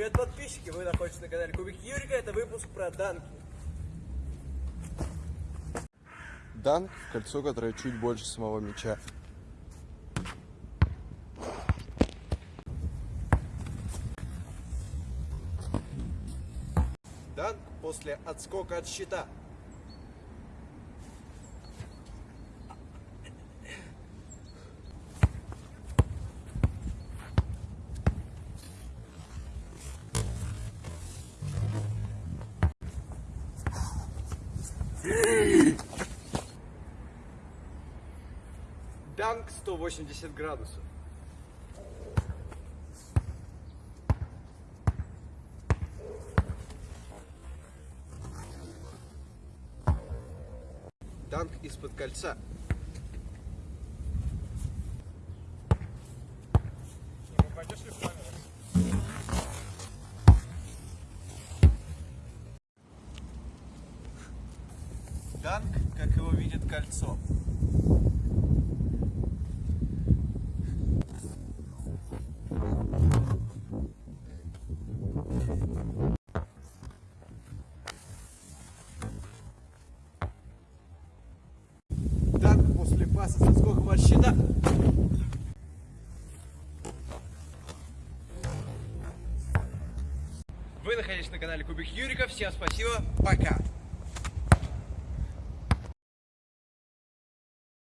Привет, подписчики! Вы находитесь на канале Кубик Юрика. Это выпуск про данки. Данк – кольцо, которое чуть больше самого мяча. Данк после отскока от щита. Данк 180 градусов. Данк из-под кольца. Данк, как его видит кольцо. Данк после паса со скоком от щита. Вы находитесь на канале Кубик Юрика. Всем спасибо. Пока.